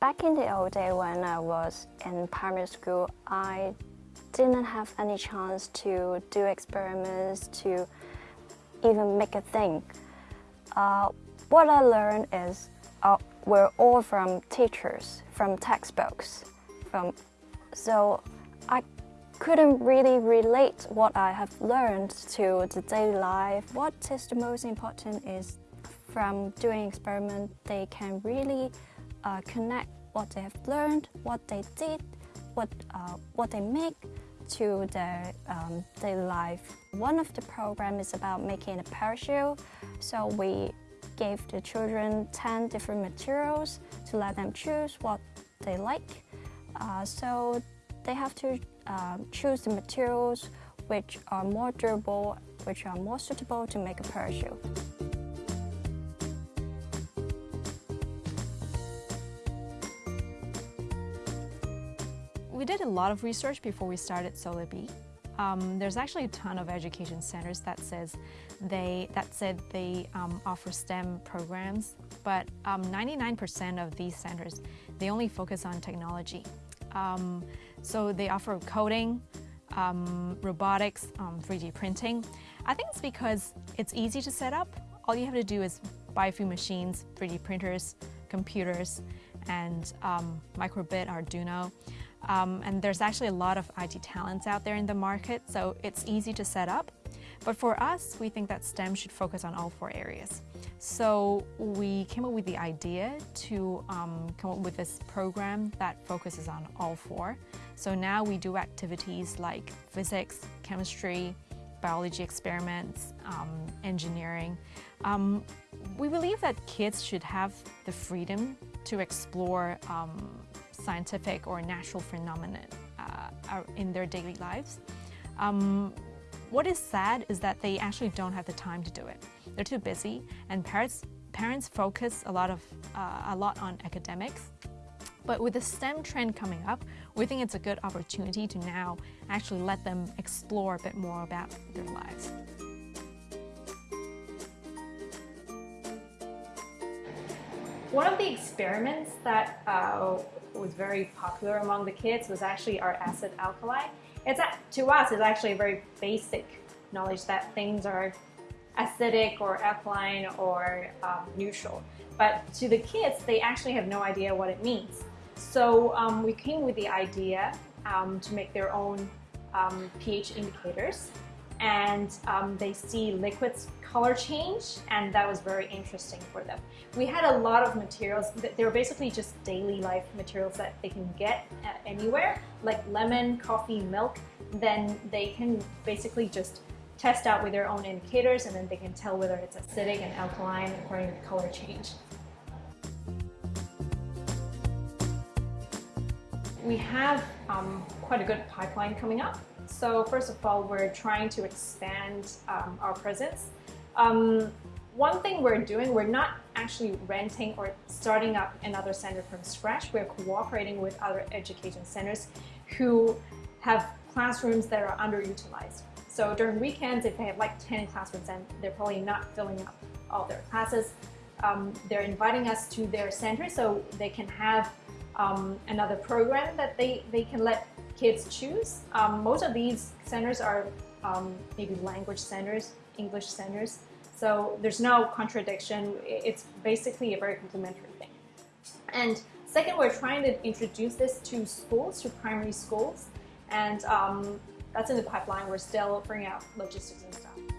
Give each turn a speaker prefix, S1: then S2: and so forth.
S1: Back in the old day when I was in primary school, I didn't have any chance to do experiments, to even make a thing. Uh, what I learned is uh, we're all from teachers, from textbooks. From, so I couldn't really relate what I have learned to the daily life. What is the most important is from doing experiment, they can really uh, connect what they have learned, what they did, what, uh, what they make to their um, daily life. One of the program is about making a parachute. So we gave the children 10 different materials to let them choose what they like. Uh, so they have to uh, choose the materials which are more durable, which are more suitable to make a parachute.
S2: We did a lot of research before we started SolarBee. Um, there's actually a ton of education centers that says they that said they um, offer STEM programs, but 99% um, of these centers they only focus on technology. Um, so they offer coding, um, robotics, 3D um, printing. I think it's because it's easy to set up. All you have to do is buy a few machines, 3D printers, computers, and microbit Arduino. Um, and there's actually a lot of IT talents out there in the market, so it's easy to set up. But for us, we think that STEM should focus on all four areas. So we came up with the idea to um, come up with this program that focuses on all four. So now we do activities like physics, chemistry, biology experiments, um, engineering. Um, we believe that kids should have the freedom to explore um, scientific or natural phenomenon uh, in their daily lives. Um, what is sad is that they actually don't have the time to do it. They're too busy and parents, parents focus a lot, of, uh, a lot on academics. But with the STEM trend coming up, we think it's a good opportunity to now actually let them explore a bit more about their lives. One of the experiments that uh, was very popular among the kids was actually our acid alkali. It's to us, it's actually a very basic knowledge that things are acidic or alkaline or um, neutral. But to the kids, they actually have no idea what it means. So um, we came with the idea um, to make their own um, pH indicators and um, they see liquids color change and that was very interesting for them. We had a lot of materials, that they were basically just daily life materials that they can get uh, anywhere, like lemon, coffee, milk, then they can basically just test out with their own indicators and then they can tell whether it's acidic and alkaline according to the color change. We have um, quite a good pipeline coming up. So first of all, we're trying to expand um, our presence. Um, one thing we're doing, we're not actually renting or starting up another center from scratch. We're cooperating with other education centers who have classrooms that are underutilized. So during weekends, if they have like 10 classrooms and they're probably not filling up all their classes, um, they're inviting us to their center so they can have um, another program that they, they can let kids choose. Um, most of these centers are um, maybe language centers, English centers. So there's no contradiction. It's basically a very complementary thing. And second, we're trying to introduce this to schools, to primary schools. And um, that's in the pipeline. We're still figuring out logistics and stuff.